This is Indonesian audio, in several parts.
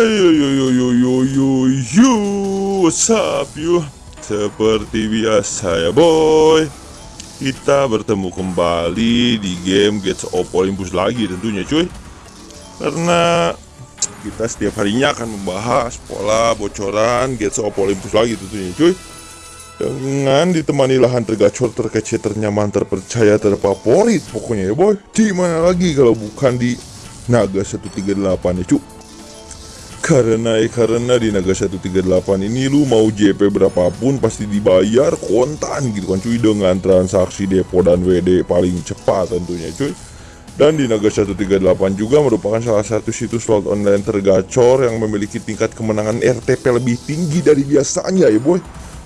Ayo yo yo yo yo yo yo What's up yo? Seperti biasa ya boy. Kita bertemu kembali di game Gates of Olympus lagi tentunya cuy. Karena kita setiap harinya akan membahas pola bocoran Gates of Olympus lagi tentunya cuy. Dengan ditemani lahan tergacor, terkece, ternyaman, terpercaya, terfavorit pokoknya ya boy. Di mana lagi kalau bukan di Naga 138 ya cuy karena karena di Naga 138 ini lu mau JP berapapun pasti dibayar kontan gitu kan cuy dengan transaksi depo dan WD paling cepat tentunya cuy. Dan di Naga 138 juga merupakan salah satu situs slot online tergacor yang memiliki tingkat kemenangan RTP lebih tinggi dari biasanya ya boy.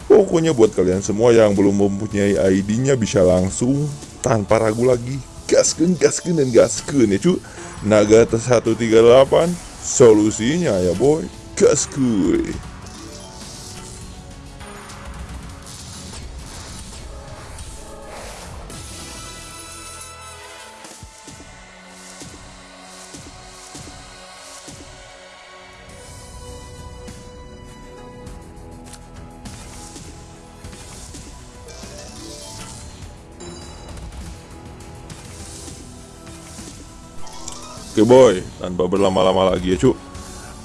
Pokoknya buat kalian semua yang belum mempunyai ID-nya bisa langsung tanpa ragu lagi gasken gasken dan gasken ya cuy. Naga 138 Solusinya ya boy, gas Oke boy, tanpa berlama-lama lagi ya cuk.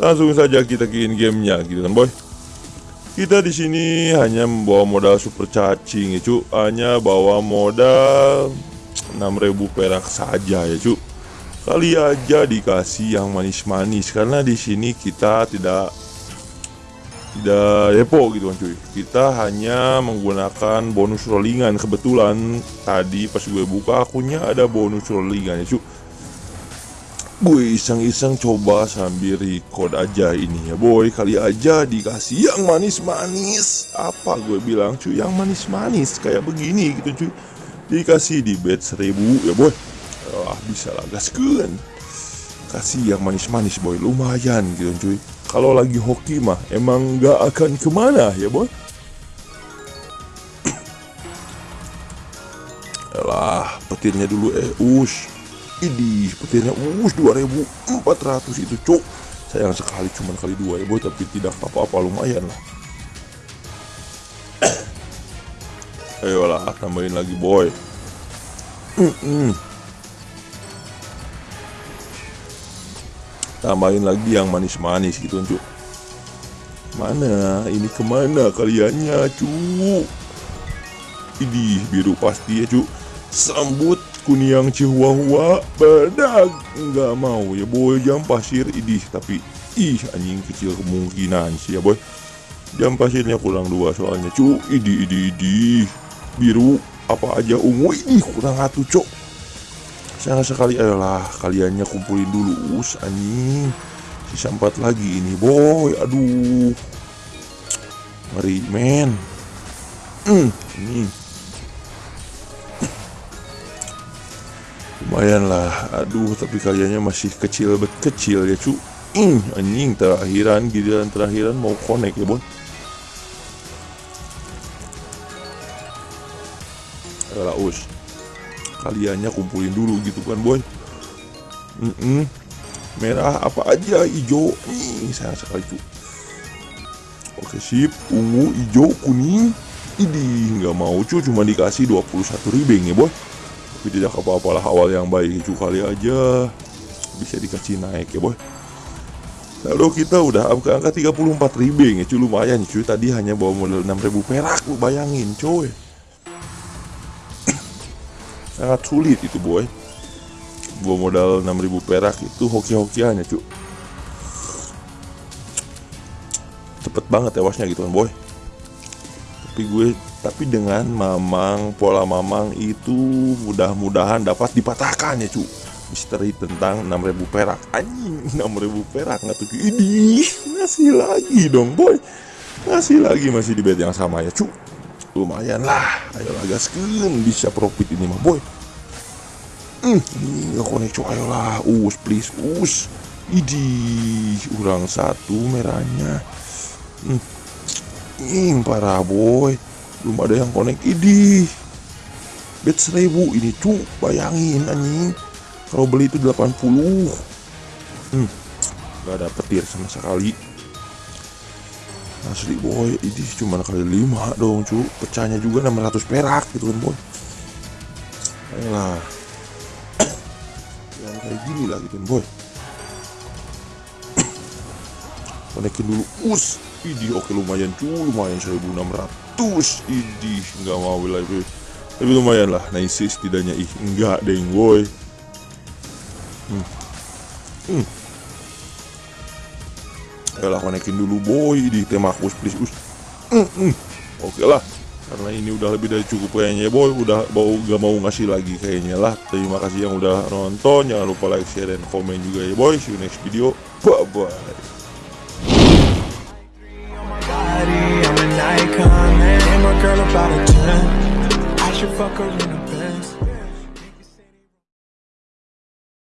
Langsung saja kita ke gamenya gitu kan boy. Kita di sini hanya membawa modal super cacing ya cuk, hanya bawa modal 6000 perak saja ya cuk. Kali aja dikasih yang manis-manis karena di sini kita tidak tidak depo gitu kan cuy kita hanya menggunakan bonus rollingan kebetulan tadi pas gue buka akunnya ada bonus rollingan ya cuy Gue iseng-iseng coba sambil record aja ini ya boy. Kali aja dikasih yang manis-manis. Apa gue bilang cuy? Yang manis-manis kayak begini gitu cuy. Dikasih di bed seribu ya boy. Wah bisa lah gaskeun. Kasih yang manis-manis boy. Lumayan gitu cuy. Kalau lagi hoki mah emang gak akan ke mana ya boy. Yalah petirnya dulu eh ush ini petirnya us 2400 itu cuk. Sayang sekali cuman kali dua ya boy tapi tidak apa-apa lumayan lah. Ayolah tambahin lagi boy. Tambahin lagi yang manis-manis gitu cuk. Mana? Ini ke mana kaliannya cuk? Ini biru pasti ya cuk. Sambut kuniang chihuahua badak nggak mau ya boy. Jam pasir idih tapi ih anjing kecil kemungkinan sih ya boy. Jam pasirnya kurang dua soalnya cu. Idi idi idi. Biru apa aja ungu. Ini kurang satu cok sayang sekali ayolah kaliannya kumpulin dulu. Us anjing. Sisa empat lagi ini boy. Aduh. Ngeri men. Hmm, ini lumayan lah. Aduh tapi kaliannya masih kecil bet kecil ya cu. Ing anjing terakhiran giliran terakhiran mau connect ya boy Ayolah us kaliannya kumpulin dulu gitu kan boy mm -mm. merah apa aja hijau. Nih sayang sekali cu. Oke sip. Ungu hijau kuning. Ini nggak mau cu. Cuma dikasih 21 ribeng ya boy tapi tidak apa-apalah awal yang baik itu kali aja. Bisa dikasih naik ya boy. Lalu kita udah ke angka 34 ribu ya cuy. Lumayan cuy. Tadi hanya bawa modal 6000 perak lu bayangin cuy. Sangat sulit itu boy. Bawa modal 6000 perak itu hoki-hokiannya cuy. Cepet banget tewasnya gitu kan boy. Tapi gue tapi dengan mamang pola mamang itu mudah-mudahan dapat dipatahkan ya cu. Misteri tentang 6000 perak. Anjing 6000 perak nggak tuh ini ngasih lagi dong boy. Ngasih lagi masih di bed yang sama ya cu. Lumayan lah ayolah gaskeun bisa profit ini mah boy. Hmm, ini nggak konek cu. Ayolah us please us. Idi kurang satu merahnya. Hmm. ini parah boy belum ada yang connect. Ini bet 1000 ini cu bayangin anjing. Kalau beli itu 80 hmm. nggak ada petir sama sekali. Asli boy. Ini cuma kali lima dong cu. Pecahnya juga 600 perak gitu kan boy. Ayolah. Yang kayak gini lah gitu kan boy konekin dulu. Us ini oke lumayan cu lumayan 1600 ini nggak mau lagi. Tapi lumayan lah nice setidaknya ih enggak deng boy hmm. Hmm. Yalah konekin dulu boy di temakus please us. Hmm, hmm. oke lah. Karena ini udah lebih dari cukup kayaknya boy. Udah bau gak mau ngasih lagi kayaknya lah. Terima kasih yang udah nonton. Jangan lupa like share dan komen juga ya boy. See you next video. Bye bye should fuck her in a